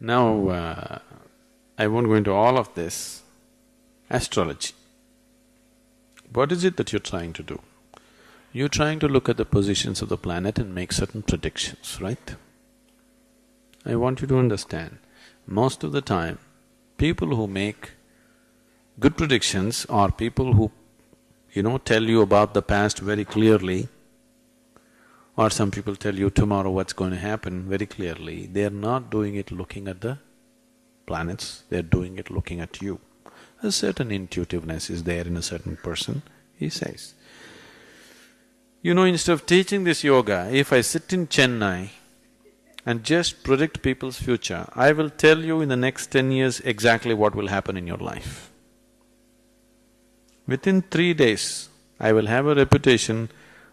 Now, uh, I won't go into all of this. Astrology. What is it that you're trying to do? You're trying to look at the positions of the planet and make certain predictions, right? I want you to understand, most of the time, people who make good predictions are people who, you know, tell you about the past very clearly, or some people tell you tomorrow what's going to happen very clearly. They're not doing it looking at the planets, they're doing it looking at you. A certain intuitiveness is there in a certain person, he says. You know, instead of teaching this yoga, if I sit in Chennai and just predict people's future, I will tell you in the next ten years exactly what will happen in your life. Within three days, I will have a reputation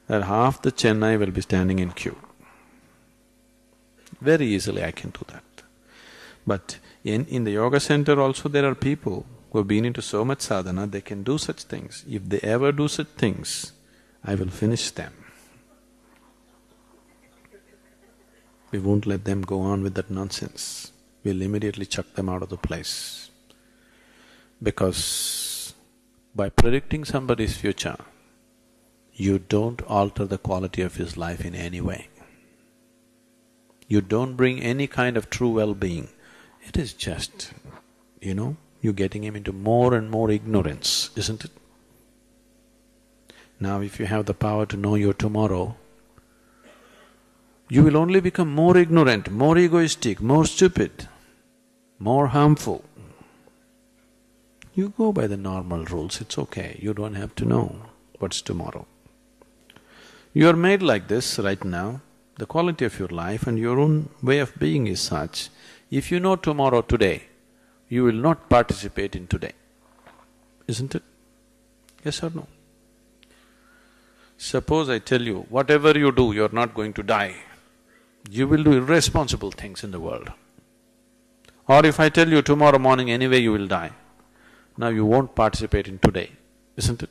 that half the Chennai will be standing in queue. Very easily I can do that. But in, in the yoga center also there are people who have been into so much sadhana, they can do such things. If they ever do such things, I will finish them. We won't let them go on with that nonsense. We'll immediately chuck them out of the place. Because by predicting somebody's future, you don't alter the quality of his life in any way. You don't bring any kind of true well-being. It is just, you know, you're getting him into more and more ignorance, isn't it? Now if you have the power to know your tomorrow, you will only become more ignorant, more egoistic, more stupid, more harmful. You go by the normal rules, it's okay, you don't have to know what's tomorrow. You are made like this right now, the quality of your life and your own way of being is such, if you know tomorrow today, you will not participate in today, isn't it? Yes or no? Suppose I tell you, whatever you do, you're not going to die, you will do irresponsible things in the world. Or if I tell you tomorrow morning anyway you will die, now you won't participate in today, isn't it?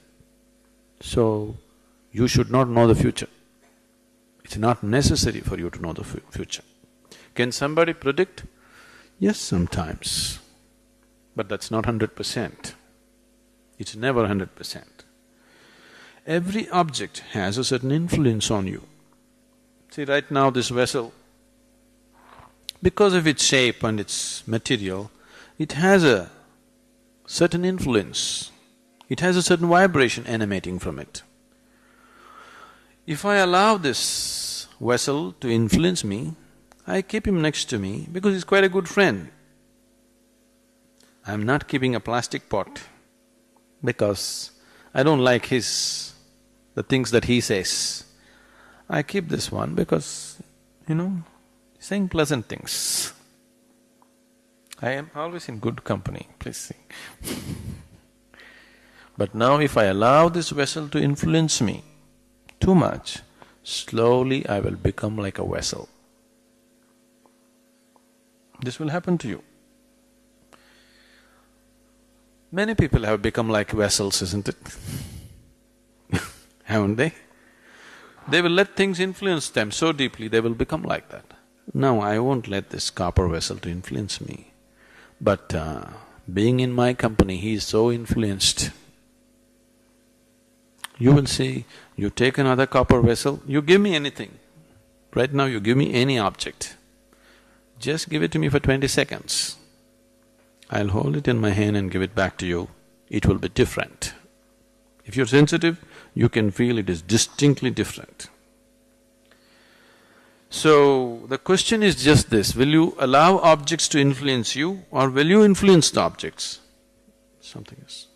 So, you should not know the future. It's not necessary for you to know the future. Can somebody predict? Yes, sometimes, but that's not hundred percent. It's never hundred percent. Every object has a certain influence on you. See, right now this vessel, because of its shape and its material, it has a certain influence. It has a certain vibration emanating from it. If I allow this vessel to influence me, I keep him next to me because he's quite a good friend. I'm not keeping a plastic pot because I don't like his the things that he says. I keep this one because, you know, saying pleasant things. I am always in good company, please see. but now if I allow this vessel to influence me too much, slowly I will become like a vessel. This will happen to you. Many people have become like vessels, isn't it? haven't they? They will let things influence them so deeply, they will become like that. No, I won't let this copper vessel to influence me. But uh, being in my company, he is so influenced. You will see, you take another copper vessel, you give me anything. Right now you give me any object. Just give it to me for twenty seconds. I'll hold it in my hand and give it back to you. It will be different. If you're sensitive, you can feel it is distinctly different. So, the question is just this, will you allow objects to influence you or will you influence the objects? Something else.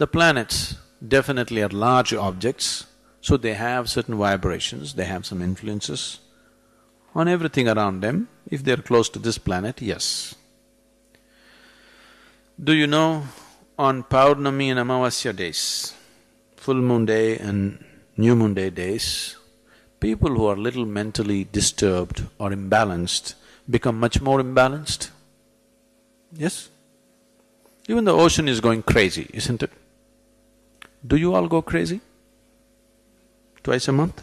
The planets definitely are large objects, so they have certain vibrations, they have some influences on everything around them. If they're close to this planet, yes. Do you know on Paurnami and Amavasya days, full moon day and new moon day days, people who are little mentally disturbed or imbalanced become much more imbalanced. Yes? Even the ocean is going crazy, isn't it? Do you all go crazy? Twice a month?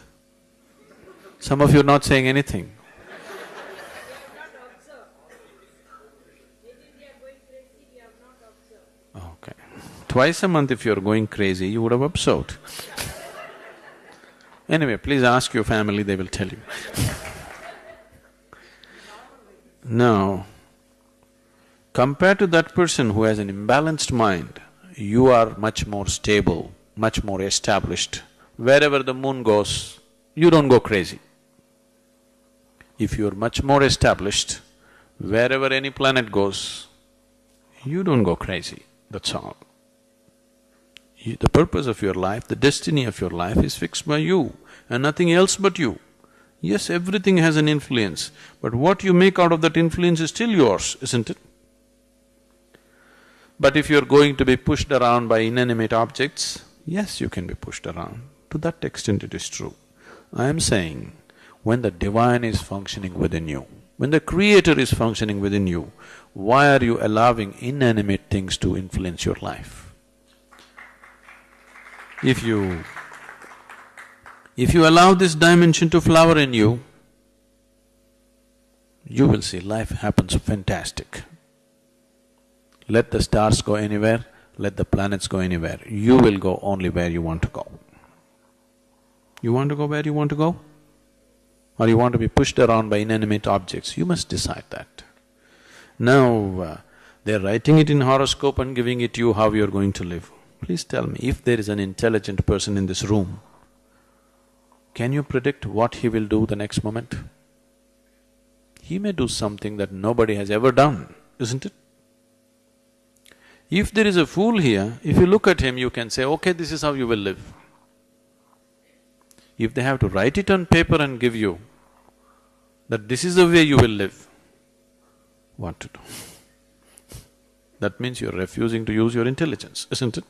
Some of you are not saying anything. Okay. Twice a month if you're going crazy, you would have observed. anyway, please ask your family, they will tell you. now, compared to that person who has an imbalanced mind, you are much more stable, much more established. Wherever the moon goes, you don't go crazy. If you're much more established, wherever any planet goes, you don't go crazy, that's all. You, the purpose of your life, the destiny of your life is fixed by you and nothing else but you. Yes, everything has an influence, but what you make out of that influence is still yours, isn't it? But if you're going to be pushed around by inanimate objects, yes, you can be pushed around. To that extent it is true. I am saying, when the divine is functioning within you, when the creator is functioning within you, why are you allowing inanimate things to influence your life? If you… if you allow this dimension to flower in you, you will see life happens fantastic. Let the stars go anywhere, let the planets go anywhere, you will go only where you want to go. You want to go where you want to go? Or you want to be pushed around by inanimate objects, you must decide that. Now, uh, they're writing it in horoscope and giving it to you how you're going to live. Please tell me, if there is an intelligent person in this room, can you predict what he will do the next moment? He may do something that nobody has ever done, isn't it? If there is a fool here, if you look at him, you can say, okay, this is how you will live. If they have to write it on paper and give you, that this is the way you will live, what to do? That means you're refusing to use your intelligence, isn't it?